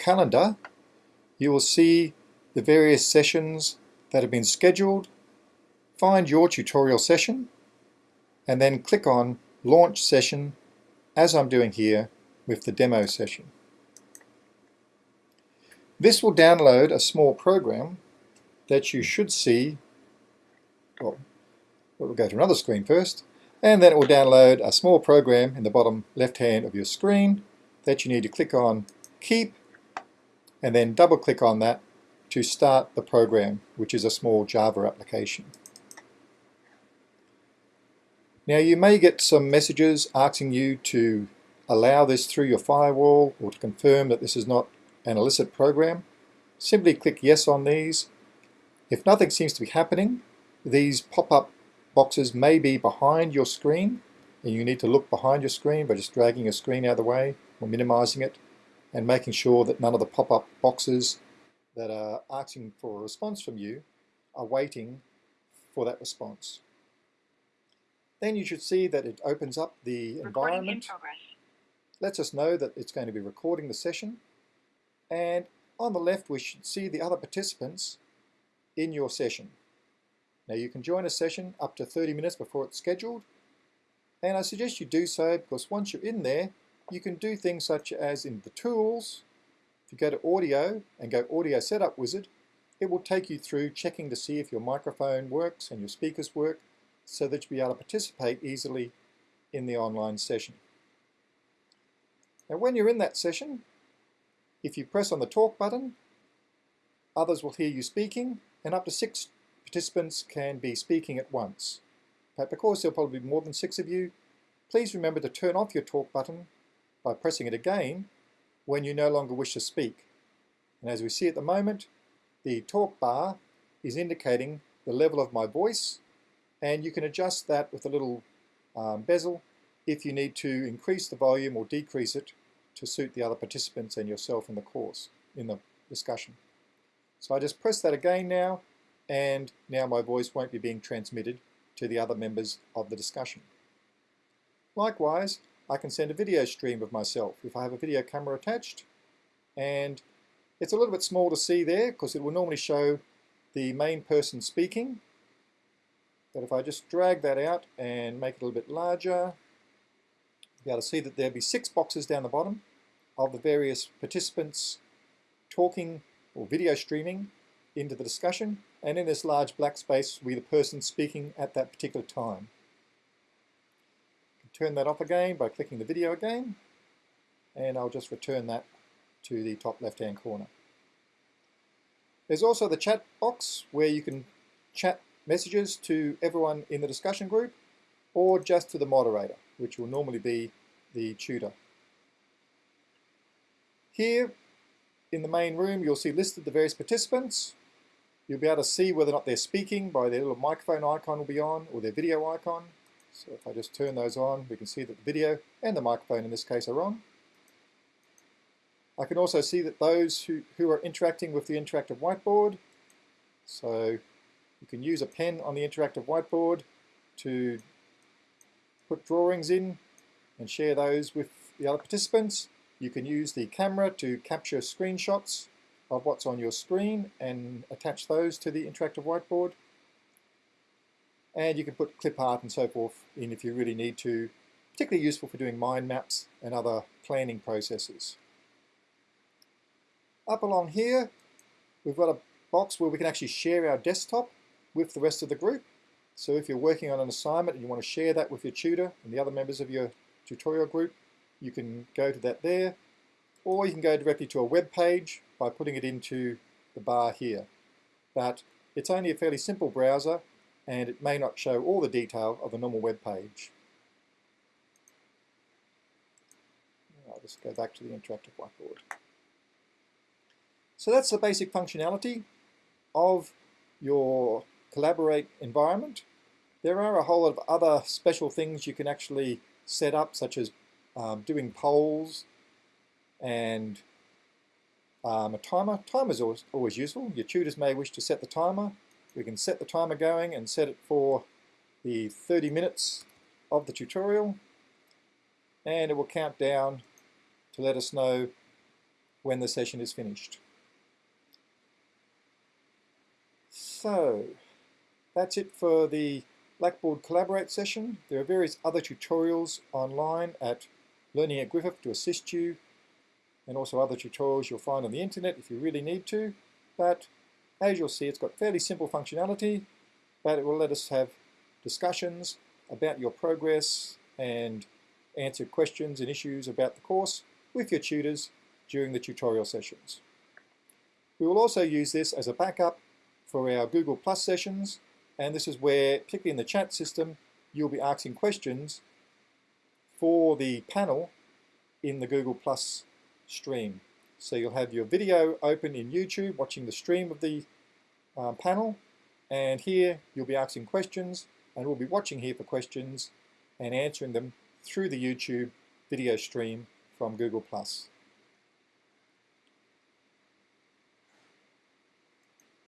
calendar, you will see the various sessions that have been scheduled, find your tutorial session, and then click on Launch Session, as I'm doing here with the demo session. This will download a small program that you should see, well, we'll go to another screen first, and then it will download a small program in the bottom left hand of your screen that you need to click on Keep, and then double click on that to start the program, which is a small Java application. Now you may get some messages asking you to allow this through your firewall or to confirm that this is not an illicit program. Simply click yes on these. If nothing seems to be happening, these pop-up boxes may be behind your screen and you need to look behind your screen by just dragging your screen out of the way or minimizing it and making sure that none of the pop-up boxes that are asking for a response from you are waiting for that response. Then you should see that it opens up the environment, lets us know that it's going to be recording the session, and on the left we should see the other participants in your session. Now you can join a session up to 30 minutes before it's scheduled, and I suggest you do so because once you're in there, you can do things such as in the tools, if you go to audio and go audio setup wizard, it will take you through checking to see if your microphone works and your speakers work so that you'll be able to participate easily in the online session. Now when you're in that session, if you press on the talk button, others will hear you speaking and up to six participants can be speaking at once. But because there'll probably be more than six of you, please remember to turn off your talk button by pressing it again when you no longer wish to speak. And as we see at the moment, the talk bar is indicating the level of my voice and you can adjust that with a little um, bezel if you need to increase the volume or decrease it to suit the other participants and yourself in the course, in the discussion. So I just press that again now and now my voice won't be being transmitted to the other members of the discussion. Likewise, I can send a video stream of myself if I have a video camera attached. And it's a little bit small to see there because it will normally show the main person speaking. But if I just drag that out and make it a little bit larger you'll be able to see that there'll be six boxes down the bottom of the various participants talking or video streaming into the discussion. And in this large black space will be the person speaking at that particular time turn that off again by clicking the video again and I'll just return that to the top left hand corner. There's also the chat box where you can chat messages to everyone in the discussion group or just to the moderator which will normally be the tutor. Here in the main room you'll see listed the various participants. You'll be able to see whether or not they're speaking by their little microphone icon will be on or their video icon. So if I just turn those on, we can see that the video and the microphone in this case are on. I can also see that those who, who are interacting with the interactive whiteboard, so you can use a pen on the interactive whiteboard to put drawings in and share those with the other participants. You can use the camera to capture screenshots of what's on your screen and attach those to the interactive whiteboard and you can put clip art and so forth in if you really need to, particularly useful for doing mind maps and other planning processes. Up along here, we've got a box where we can actually share our desktop with the rest of the group. So if you're working on an assignment and you want to share that with your tutor and the other members of your tutorial group, you can go to that there, or you can go directly to a web page by putting it into the bar here. But it's only a fairly simple browser and it may not show all the detail of a normal web page. I'll just go back to the interactive whiteboard. So that's the basic functionality of your Collaborate environment. There are a whole lot of other special things you can actually set up, such as um, doing polls and um, a timer. Timer is always, always useful. Your tutors may wish to set the timer we can set the timer going and set it for the 30 minutes of the tutorial and it will count down to let us know when the session is finished. So, that's it for the Blackboard Collaborate session. There are various other tutorials online at Learning at Griffith to assist you and also other tutorials you'll find on the internet if you really need to. But as you'll see, it's got fairly simple functionality, but it will let us have discussions about your progress and answer questions and issues about the course with your tutors during the tutorial sessions. We will also use this as a backup for our Google Plus sessions, and this is where, particularly in the chat system, you'll be asking questions for the panel in the Google Plus stream. So you'll have your video open in YouTube, watching the stream of the um, panel, and here you'll be asking questions, and we'll be watching here for questions and answering them through the YouTube video stream from Google+.